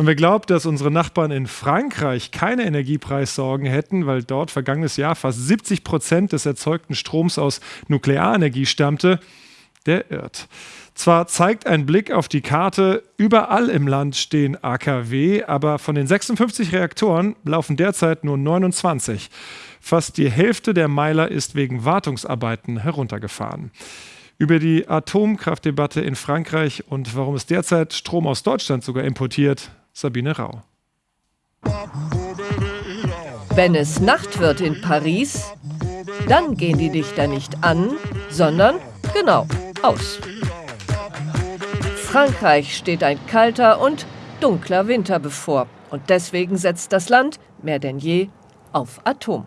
Und wer glaubt, dass unsere Nachbarn in Frankreich keine Energiepreissorgen hätten, weil dort vergangenes Jahr fast 70 Prozent des erzeugten Stroms aus Nuklearenergie stammte, der irrt. Zwar zeigt ein Blick auf die Karte, überall im Land stehen AKW, aber von den 56 Reaktoren laufen derzeit nur 29. Fast die Hälfte der Meiler ist wegen Wartungsarbeiten heruntergefahren. Über die Atomkraftdebatte in Frankreich und warum es derzeit Strom aus Deutschland sogar importiert, Sabine Rau. Wenn es Nacht wird in Paris, dann gehen die Lichter nicht an, sondern genau aus. Frankreich steht ein kalter und dunkler Winter bevor. Und deswegen setzt das Land mehr denn je auf Atom.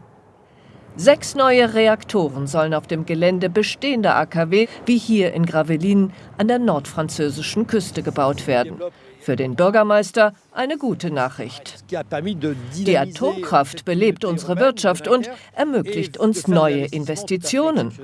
Sechs neue Reaktoren sollen auf dem Gelände bestehender AKW wie hier in Gravelines an der nordfranzösischen Küste gebaut werden. Für den Bürgermeister eine gute Nachricht. Die Atomkraft belebt unsere Wirtschaft und ermöglicht uns neue Investitionen.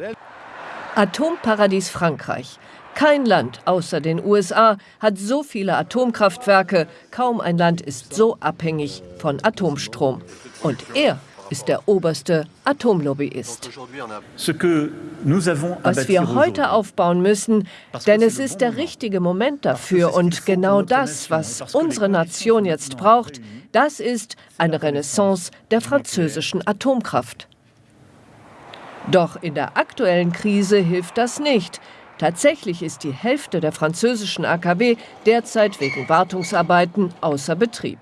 Atomparadies Frankreich. Kein Land außer den USA hat so viele Atomkraftwerke. Kaum ein Land ist so abhängig von Atomstrom. Und er ist der oberste Atomlobbyist. Was wir heute aufbauen müssen, denn es ist der richtige Moment dafür und genau das, was unsere Nation jetzt braucht, das ist eine Renaissance der französischen Atomkraft. Doch in der aktuellen Krise hilft das nicht. Tatsächlich ist die Hälfte der französischen AKW derzeit wegen Wartungsarbeiten außer Betrieb.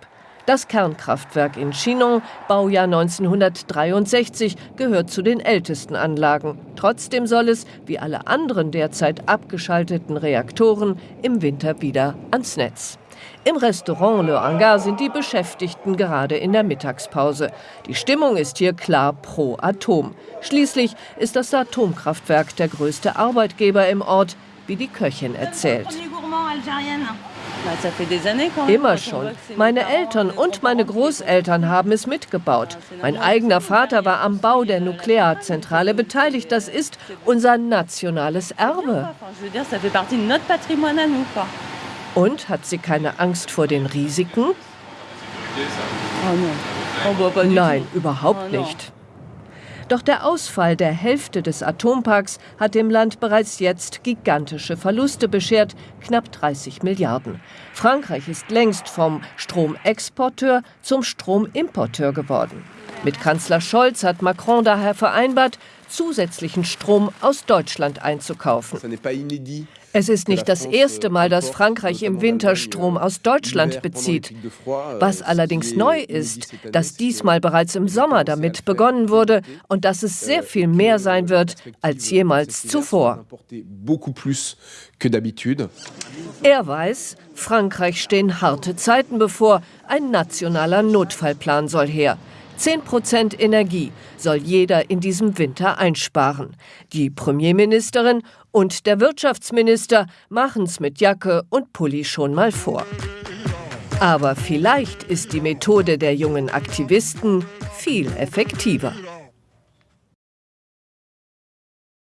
Das Kernkraftwerk in Chinon, Baujahr 1963, gehört zu den ältesten Anlagen. Trotzdem soll es, wie alle anderen derzeit abgeschalteten Reaktoren, im Winter wieder ans Netz. Im Restaurant Le Hangar sind die Beschäftigten gerade in der Mittagspause. Die Stimmung ist hier klar pro Atom. Schließlich ist das Atomkraftwerk der größte Arbeitgeber im Ort, wie die Köchin erzählt. Immer schon. Meine Eltern und meine Großeltern haben es mitgebaut. Mein eigener Vater war am Bau der Nuklearzentrale beteiligt. Das ist unser nationales Erbe. Und hat sie keine Angst vor den Risiken? Nein, überhaupt nicht. Doch der Ausfall der Hälfte des Atomparks hat dem Land bereits jetzt gigantische Verluste beschert, knapp 30 Milliarden. Frankreich ist längst vom Stromexporteur zum Stromimporteur geworden. Mit Kanzler Scholz hat Macron daher vereinbart, zusätzlichen Strom aus Deutschland einzukaufen. Es ist nicht das erste Mal, dass Frankreich im Winter Strom aus Deutschland bezieht. Was allerdings neu ist, dass diesmal bereits im Sommer damit begonnen wurde und dass es sehr viel mehr sein wird als jemals zuvor. Er weiß, Frankreich stehen harte Zeiten bevor. Ein nationaler Notfallplan soll her. 10 Prozent Energie soll jeder in diesem Winter einsparen. Die Premierministerin und der Wirtschaftsminister machen's mit Jacke und Pulli schon mal vor. Aber vielleicht ist die Methode der jungen Aktivisten viel effektiver.